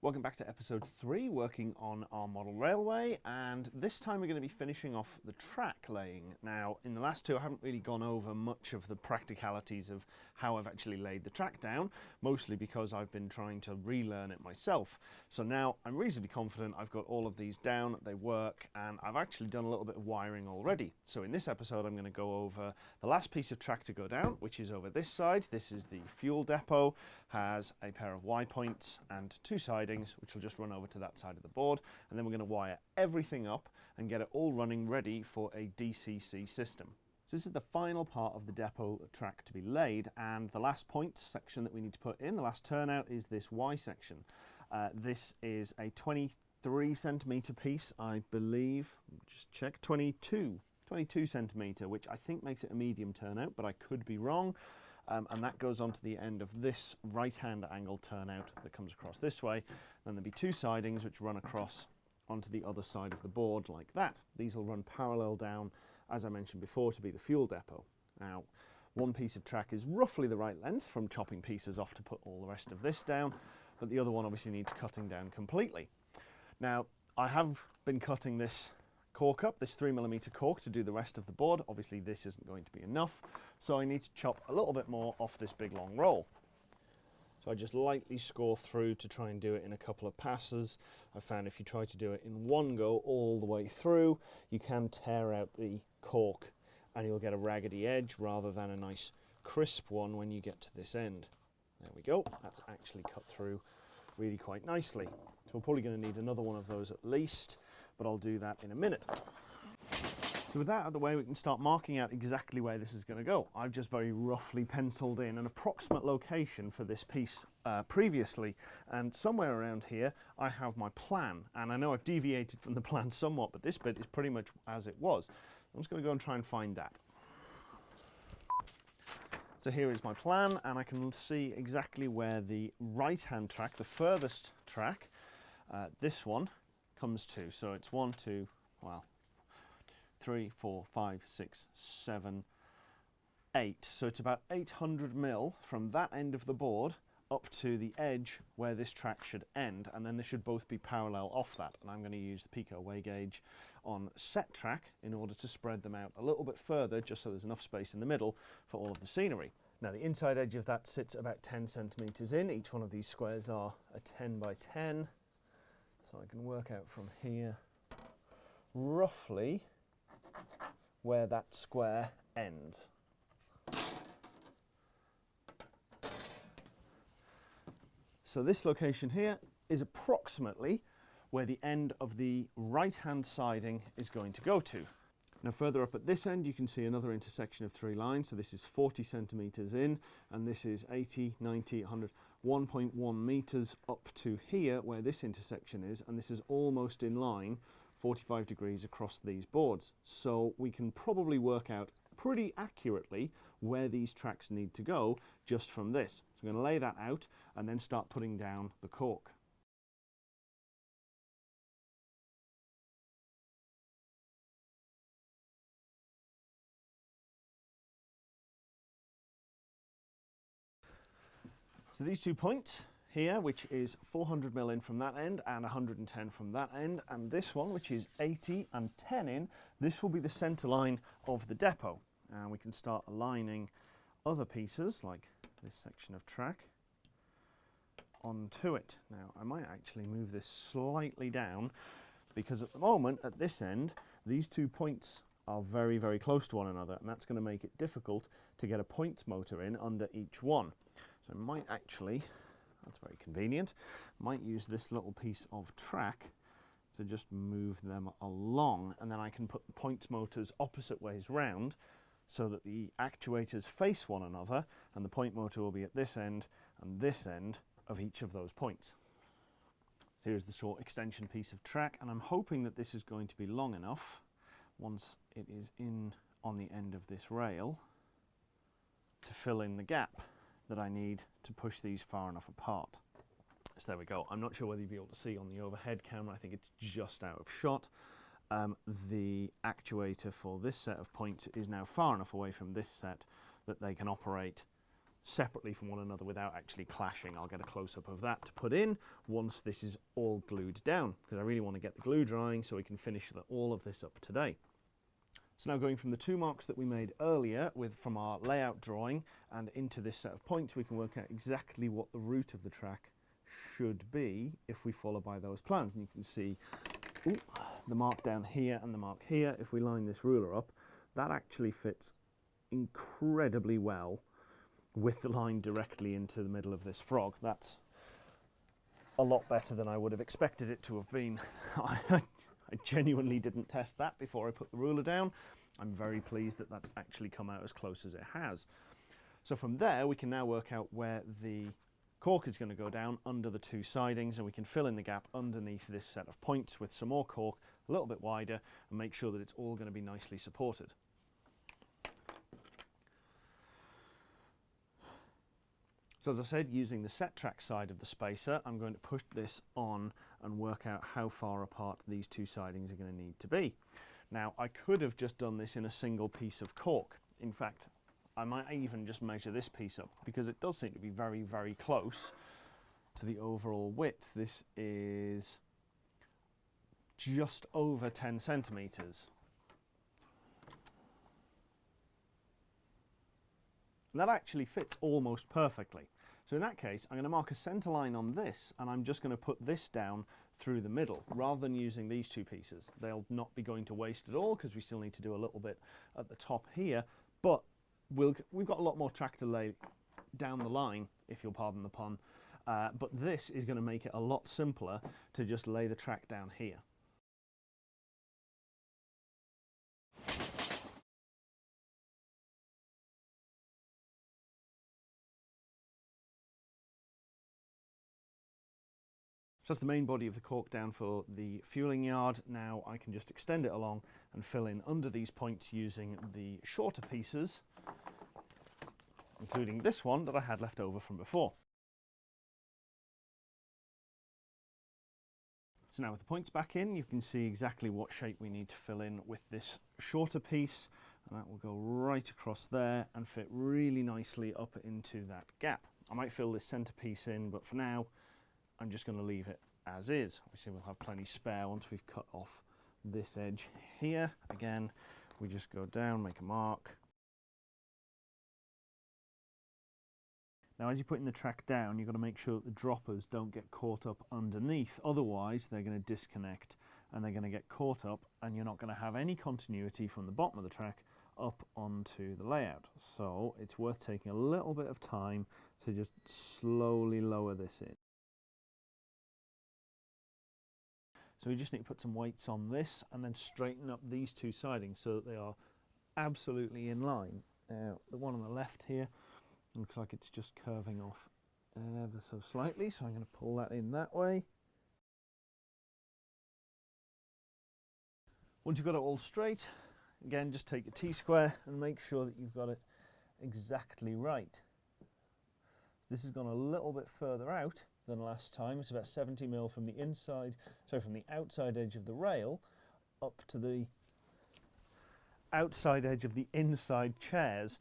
Welcome back to episode three, working on our model railway, and this time we're going to be finishing off the track laying. Now, in the last two, I haven't really gone over much of the practicalities of how I've actually laid the track down, mostly because I've been trying to relearn it myself. So now I'm reasonably confident I've got all of these down, they work, and I've actually done a little bit of wiring already. So in this episode, I'm going to go over the last piece of track to go down, which is over this side. This is the fuel depot, has a pair of Y points and two sides which will just run over to that side of the board. And then we're going to wire everything up and get it all running ready for a DCC system. So this is the final part of the depot track to be laid and the last point section that we need to put in, the last turnout is this Y section. Uh, this is a 23 centimetre piece, I believe, just check, 22, 22 centimetre, which I think makes it a medium turnout, but I could be wrong um, and that goes on to the end of this right hand angle turnout that comes across this way. Then there'll be two sidings which run across onto the other side of the board like that. These will run parallel down, as I mentioned before, to be the fuel depot. Now, one piece of track is roughly the right length from chopping pieces off to put all the rest of this down, but the other one obviously needs cutting down completely. Now, I have been cutting this cork up, this 3mm cork to do the rest of the board. Obviously this isn't going to be enough, so I need to chop a little bit more off this big long roll. So I just lightly score through to try and do it in a couple of passes. I found if you try to do it in one go all the way through, you can tear out the cork and you'll get a raggedy edge rather than a nice crisp one when you get to this end. There we go, that's actually cut through really quite nicely. So we're probably going to need another one of those at least but I'll do that in a minute. So with that out of the way, we can start marking out exactly where this is going to go. I've just very roughly penciled in an approximate location for this piece uh, previously, and somewhere around here I have my plan. And I know I've deviated from the plan somewhat, but this bit is pretty much as it was. I'm just going to go and try and find that. So here is my plan, and I can see exactly where the right-hand track, the furthest track, uh, this one, comes to. So it's one, two, well, three, four, five, six, seven, eight. So it's about 800 mil from that end of the board up to the edge where this track should end and then they should both be parallel off that and I'm going to use the Peco way gauge on set track in order to spread them out a little bit further just so there's enough space in the middle for all of the scenery. Now the inside edge of that sits about 10 centimeters in, each one of these squares are a 10 by 10 so I can work out from here roughly where that square ends. So this location here is approximately where the end of the right hand siding is going to go to. Now further up at this end you can see another intersection of three lines so this is 40 centimeters in and this is 80, 90, 100, 1.1 meters up to here where this intersection is and this is almost in line 45 degrees across these boards so we can probably work out pretty accurately where these tracks need to go just from this. So I'm going to lay that out and then start putting down the cork. So these two points here, which is 400 mil in from that end and 110 from that end, and this one, which is 80 and 10 in, this will be the center line of the depot. And we can start aligning other pieces, like this section of track, onto it. Now, I might actually move this slightly down, because at the moment, at this end, these two points are very, very close to one another, and that's going to make it difficult to get a point motor in under each one. So I might actually, that's very convenient, might use this little piece of track to just move them along and then I can put the point motors opposite ways round so that the actuators face one another and the point motor will be at this end and this end of each of those points. So here's the short extension piece of track and I'm hoping that this is going to be long enough once it is in on the end of this rail to fill in the gap that I need to push these far enough apart. So there we go. I'm not sure whether you'll be able to see on the overhead camera. I think it's just out of shot. Um, the actuator for this set of points is now far enough away from this set that they can operate separately from one another without actually clashing. I'll get a close-up of that to put in once this is all glued down because I really want to get the glue drying so we can finish the, all of this up today. So now going from the two marks that we made earlier with from our layout drawing and into this set of points we can work out exactly what the route of the track should be if we follow by those plans. And you can see ooh, the mark down here and the mark here. If we line this ruler up, that actually fits incredibly well with the line directly into the middle of this frog. That's a lot better than I would have expected it to have been. I genuinely didn't test that before I put the ruler down. I'm very pleased that that's actually come out as close as it has. So from there we can now work out where the cork is going to go down under the two sidings and we can fill in the gap underneath this set of points with some more cork a little bit wider and make sure that it's all going to be nicely supported. So as I said, using the set track side of the spacer, I'm going to push this on and work out how far apart these two sidings are going to need to be. Now, I could have just done this in a single piece of cork. In fact, I might even just measure this piece up because it does seem to be very, very close to the overall width. This is just over 10 centimetres. And that actually fits almost perfectly. So in that case, I'm going to mark a centre line on this and I'm just going to put this down through the middle rather than using these two pieces. They'll not be going to waste at all because we still need to do a little bit at the top here, but we'll, we've got a lot more track to lay down the line, if you'll pardon the pun, uh, but this is going to make it a lot simpler to just lay the track down here. So that's the main body of the cork down for the fueling yard. Now I can just extend it along and fill in under these points using the shorter pieces, including this one that I had left over from before. So now with the points back in, you can see exactly what shape we need to fill in with this shorter piece. And that will go right across there and fit really nicely up into that gap. I might fill this centre piece in, but for now, I'm just going to leave it as is. Obviously we'll have plenty spare once we've cut off this edge here. Again, we just go down, make a mark. Now as you're putting the track down, you've got to make sure that the droppers don't get caught up underneath. Otherwise, they're going to disconnect and they're going to get caught up and you're not going to have any continuity from the bottom of the track up onto the layout. So it's worth taking a little bit of time to just slowly lower this in. So we just need to put some weights on this and then straighten up these two sidings so that they are absolutely in line. Now the one on the left here looks like it's just curving off ever so slightly so I'm going to pull that in that way. Once you've got it all straight, again just take your T-square and make sure that you've got it exactly right. This has gone a little bit further out than last time. It's about 70 mil from the inside, so from the outside edge of the rail up to the outside edge of the inside chairs.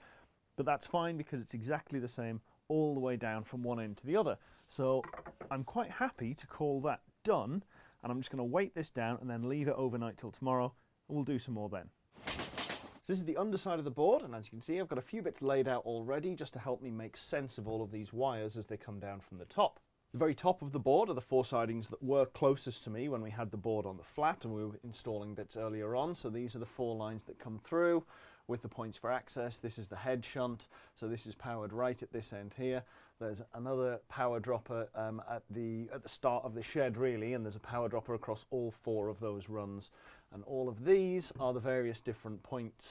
But that's fine because it's exactly the same all the way down from one end to the other. So I'm quite happy to call that done and I'm just going to weight this down and then leave it overnight till tomorrow and we'll do some more then. So this is the underside of the board and as you can see I've got a few bits laid out already just to help me make sense of all of these wires as they come down from the top. The very top of the board are the four sidings that were closest to me when we had the board on the flat and we were installing bits earlier on. So these are the four lines that come through with the points for access. This is the head shunt, so this is powered right at this end here. There's another power dropper um, at the at the start of the shed really, and there's a power dropper across all four of those runs. And all of these are the various different points,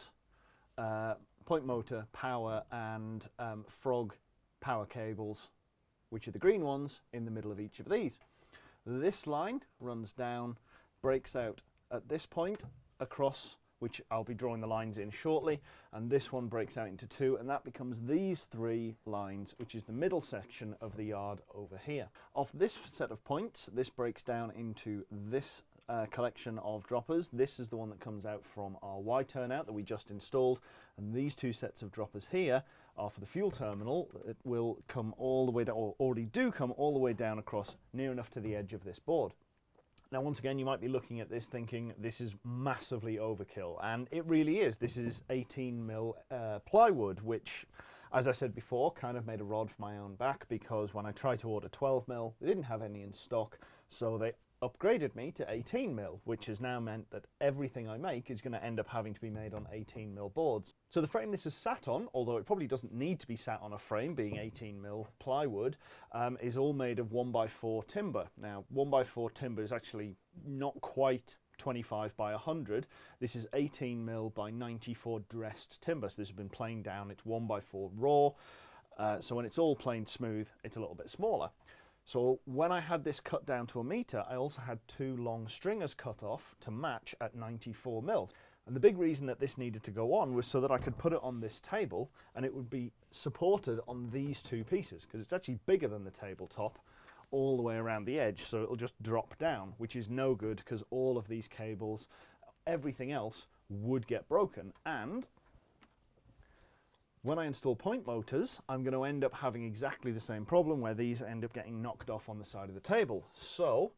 uh, point motor, power, and um, frog power cables which are the green ones in the middle of each of these. This line runs down, breaks out at this point across which I'll be drawing the lines in shortly and this one breaks out into two and that becomes these three lines which is the middle section of the yard over here. Off this set of points this breaks down into this uh, collection of droppers. This is the one that comes out from our Y turnout that we just installed. And these two sets of droppers here for the fuel terminal. It will come all the way down, or already do come all the way down across near enough to the edge of this board. Now, once again, you might be looking at this thinking this is massively overkill, and it really is. This is 18 mil uh, plywood, which, as I said before, kind of made a rod for my own back because when I tried to order 12 mil, they didn't have any in stock, so they upgraded me to 18 mil, which has now meant that everything I make is going to end up having to be made on 18 mil boards. So the frame this is sat on, although it probably doesn't need to be sat on a frame, being 18 mil plywood, um, is all made of 1x4 timber. Now, 1x4 timber is actually not quite 25 by 100. This is 18 mil by 94 dressed timber. So this has been planed down. It's 1x4 raw. Uh, so when it's all planed smooth, it's a little bit smaller. So when I had this cut down to a metre, I also had two long stringers cut off to match at 94 mil. And the big reason that this needed to go on was so that I could put it on this table and it would be supported on these two pieces because it's actually bigger than the tabletop all the way around the edge so it'll just drop down which is no good because all of these cables everything else would get broken and when I install point motors, I'm going to end up having exactly the same problem where these end up getting knocked off on the side of the table. So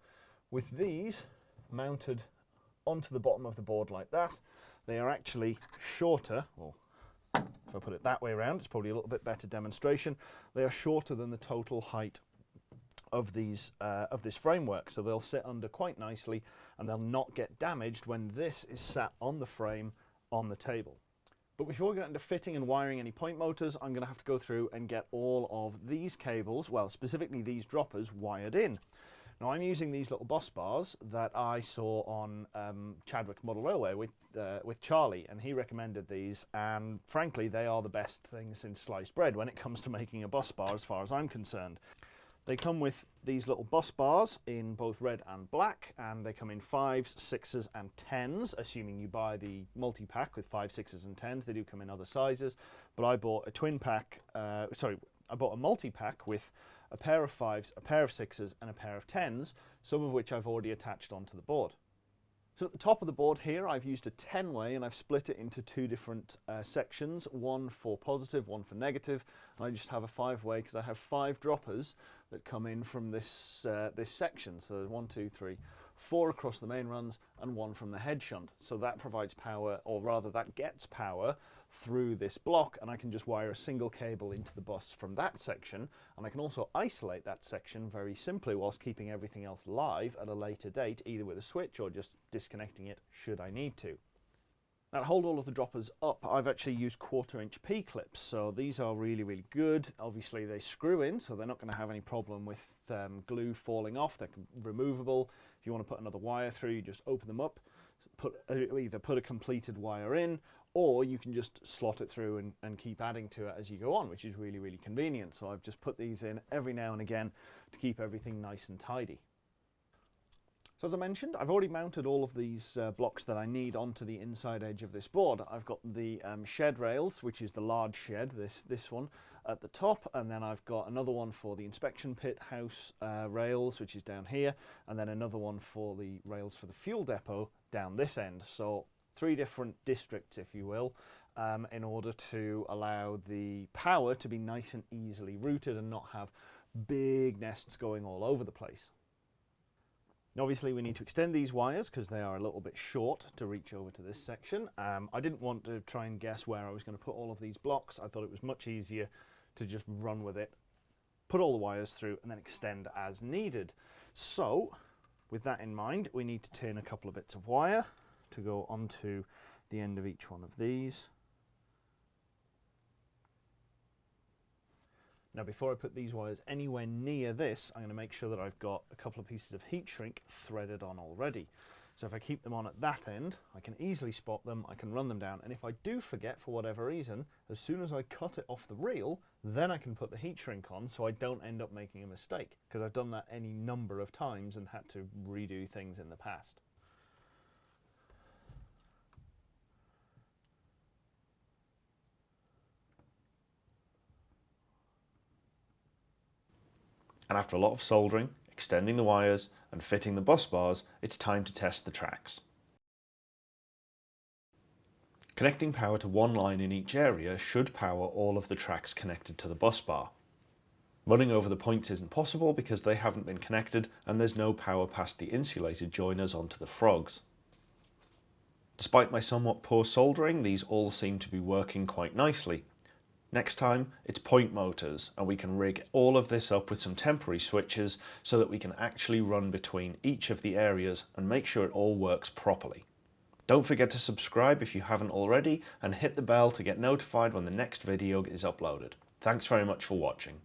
with these mounted onto the bottom of the board like that, they are actually shorter, or if I put it that way around, it's probably a little bit better demonstration. They are shorter than the total height of these uh, of this framework, so they'll sit under quite nicely and they'll not get damaged when this is sat on the frame on the table. But before we get into fitting and wiring any point motors, I'm going to have to go through and get all of these cables, well, specifically these droppers, wired in. Now I'm using these little bus bars that I saw on um, Chadwick Model Railway with, uh, with Charlie, and he recommended these, and frankly, they are the best thing since sliced bread when it comes to making a bus bar as far as I'm concerned. They come with these little bus bars in both red and black, and they come in fives, sixes, and tens, assuming you buy the multi-pack with five, sixes, and tens. They do come in other sizes, but I bought a twin pack, uh, sorry, I bought a multi-pack with a pair of fives, a pair of sixes, and a pair of tens, some of which I've already attached onto the board. So at the top of the board here, I've used a 10 way and I've split it into two different uh, sections, one for positive, one for negative. And I just have a five way because I have five droppers that come in from this, uh, this section. So there's one, two, three, four across the main runs and one from the head shunt. So that provides power, or rather that gets power through this block and I can just wire a single cable into the bus from that section and I can also isolate that section very simply whilst keeping everything else live at a later date either with a switch or just disconnecting it should I need to. Now to hold all of the droppers up I've actually used quarter inch P-clips so these are really really good obviously they screw in so they're not going to have any problem with um, glue falling off they're removable if you want to put another wire through you just open them up put uh, either put a completed wire in or you can just slot it through and, and keep adding to it as you go on, which is really, really convenient. So I've just put these in every now and again to keep everything nice and tidy. So as I mentioned, I've already mounted all of these uh, blocks that I need onto the inside edge of this board. I've got the um, shed rails, which is the large shed, this, this one, at the top, and then I've got another one for the inspection pit house uh, rails, which is down here, and then another one for the rails for the fuel depot down this end. So three different districts, if you will, um, in order to allow the power to be nice and easily routed and not have big nests going all over the place. Obviously we need to extend these wires because they are a little bit short to reach over to this section. Um, I didn't want to try and guess where I was going to put all of these blocks. I thought it was much easier to just run with it, put all the wires through and then extend as needed. So with that in mind, we need to turn a couple of bits of wire to go onto the end of each one of these. Now before I put these wires anywhere near this, I'm going to make sure that I've got a couple of pieces of heat shrink threaded on already. So if I keep them on at that end, I can easily spot them, I can run them down, and if I do forget for whatever reason, as soon as I cut it off the reel, then I can put the heat shrink on so I don't end up making a mistake, because I've done that any number of times and had to redo things in the past. And after a lot of soldering, extending the wires and fitting the bus bars, it's time to test the tracks. Connecting power to one line in each area should power all of the tracks connected to the bus bar. Running over the points isn't possible because they haven't been connected and there's no power past the insulated joiners onto the frogs. Despite my somewhat poor soldering, these all seem to be working quite nicely. Next time, it's point motors, and we can rig all of this up with some temporary switches so that we can actually run between each of the areas and make sure it all works properly. Don't forget to subscribe if you haven't already and hit the bell to get notified when the next video is uploaded. Thanks very much for watching.